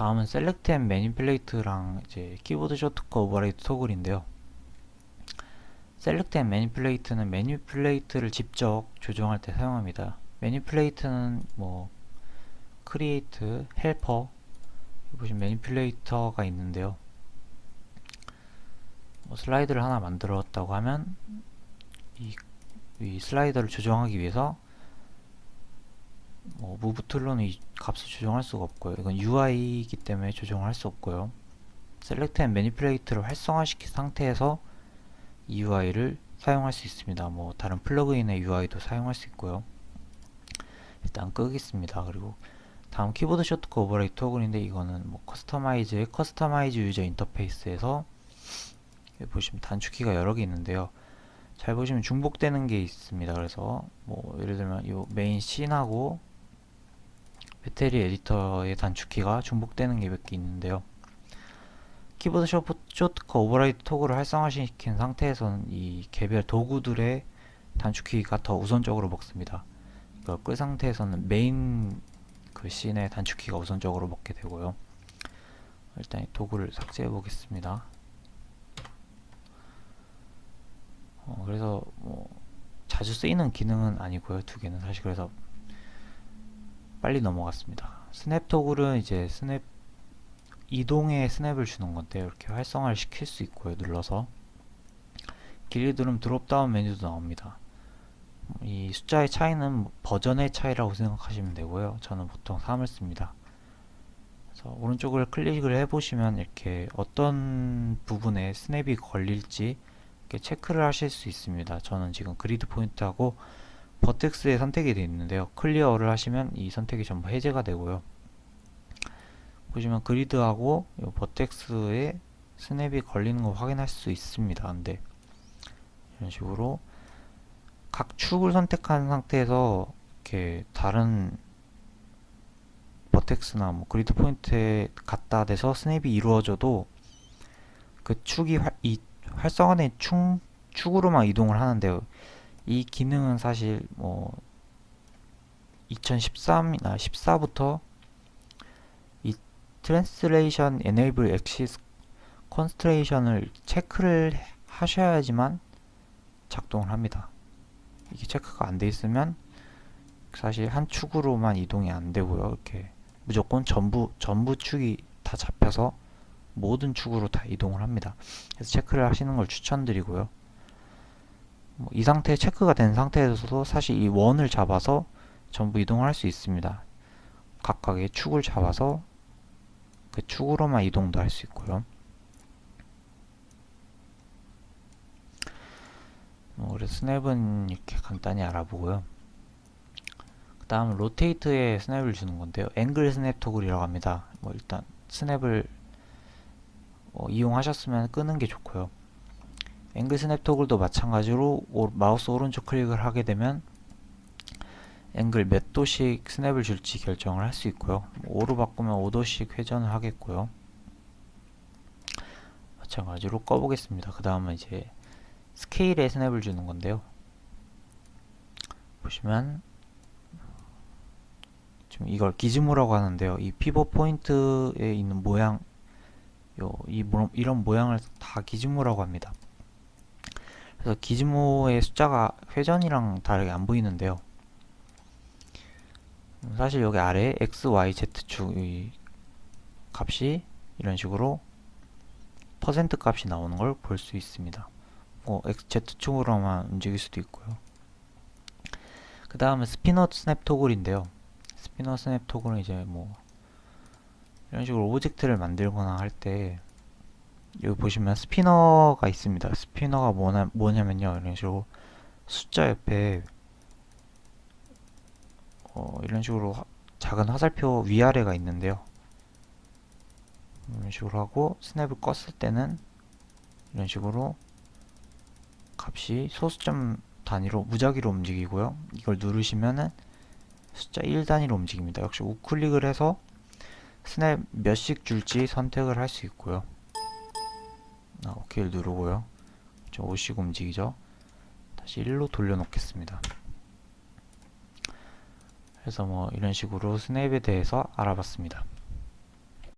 다음은 Select and Manipulate랑 이제 Keyboard Shortcut Override Toggle인데요. Select and Manipulate는 manipulator를 직접 조정할 때 사용합니다. manipulator는 뭐 Create, Helper 보시면 manipulator가 있는데요. 뭐 slider를 하나 만들었다고 하면 이, 이 slider를 조정하기 위해서 뭐 Move tool로는 이 값을 조정할 수가 없고요. 이건 UI이기 때문에 조정을 할수 없고요. Select and Manipulate를 활성화시킨 상태에서 이 UI를 사용할 수 있습니다. 뭐 다른 plug-in의 UI도 사용할 수 있고요. 일단 끄겠습니다. 그리고 다음 Keyboard Shortcut Override Toggle인데 이거는 뭐 Customize의 Customize User Interface에서 보시면 단축키가 여러 개 있는데요. 잘 보시면 중복되는 게 있습니다. 그래서 뭐 예를 들면 이 main scene하고 Material Editor의 단축키가 중복되는 게 몇 개 있는데요. Keyboard Shortcut Override Toggle을 활성화시킨 상태에서는 이 개별 도구들의 단축키가 더 우선적으로 먹습니다. 이걸 끈 상태에서는 메인 그 scene의 단축키가 우선적으로 먹게 되고요. 일단 이 도구를 삭제해 보겠습니다. 어, 그래서 뭐 자주 쓰이는 기능은 아니고요. 두 개는 사실 그래서 빨리 넘어갔습니다. Snap Toggle은 이제 snap 이동에 snap을 주는 건데 이렇게 활성화를 시킬 수 있고요. 눌러서 길게 누르면 drop-down 메뉴도 나옵니다. 이 숫자의 차이는 버전의 차이라고 생각하시면 되고요. 저는 보통 3을 씁니다. 그래서 오른쪽을 클릭을 해보시면 이렇게 어떤 부분에 snap이 걸릴지 이렇게 체크를 하실 수 있습니다. 저는 지금 Grid Point하고 Vertex에 선택이 되어 있는데요. Clear를 하시면 이 선택이 전부 해제가 되고요. 보시면 grid하고 vertex에 snap이 걸리는 거 확인할 수 있습니다. 근데 이런 식으로 각 축을 선택한 상태에서 이렇게 다른 vertex나 뭐 grid point에 갖다 대서 snap이 이루어져도 그 축이 활, 이 활성화된 축, 축으로만 이동을 하는데요. 이 기능은 사실 뭐 2013이나 14부터 이 translation enable axis constraint을 체크를 하셔야지만 작동을 합니다. 이게 체크가 안 돼 있으면 사실 한 축으로만 이동이 안 되고요. 이렇게 무조건 전부 전부 축이 다 잡혀서 모든 축으로 다 이동을 합니다. 그래서 체크를 하시는 걸 추천드리고요. 뭐이 상태에 체크가 된 상태에서도 사실 이 원을 잡아서 전부 이동을 할수 있습니다. 각각의 축을 잡아서 그 축으로만 이동도 할 수 있고요. 뭐 그래서 스냅은 이렇게 간단히 알아보고요. 그 다음 rotate에 snap을 주는 건데요. angle snap toggle이라고 합니다. 뭐 일단 snap을 어, 이용하셨으면 끄는 게 좋고요. angle snap toggle도 마찬가지로 오, 마우스 오른쪽 클릭을 하게 되면 앵글 몇 도씩 snap을 줄지 결정을 할 수 있고요. 5로 바꾸면 5도씩 회전을 하겠고요. 마찬가지로 꺼보겠습니다. 그 다음은 이제 scale에 snap을 주는 건데요. 보시면 지금 이걸 기즈모라고 하는데요. 이 피벗 포인트에 있는 모양 요, 이, 이런 모양을 다 기즈모라고 합니다. 그래서 기즈모의 숫자가 회전이랑 다르게 안 보이는데요. 사실 여기 아래 x, y, z축 이 값이 이런 식으로 퍼센트 값이 나오는 걸 볼 수 있습니다. 뭐 x, z축으로만 움직일 수도 있고요. 그 다음에 spinner snap toggle인데요. spinner snap toggle은 이제 뭐 이런 식으로 object를 만들거나 할 때 여기 보시면 spinner가 있습니다. spinner가 뭐냐, 뭐냐면요. 이런 식으로 숫자 옆에 어, 이런 식으로 작은 화살표 위아래가 있는데요. 이런 식으로 하고 스냅을 껐을 때는 이런 식으로 값이 소수점 단위로 무작위로 움직이고요. 이걸 누르시면은 숫자 1 단위로 움직입니다. 역시 우클릭을 해서 스냅 몇씩 줄지 선택을 할 수 있고요. 아, 오케이를 누르고요. 5씩 움직이죠. 다시 1로 돌려놓겠습니다. 그래서 뭐 이런 식으로 스냅에 대해서 알아봤습니다.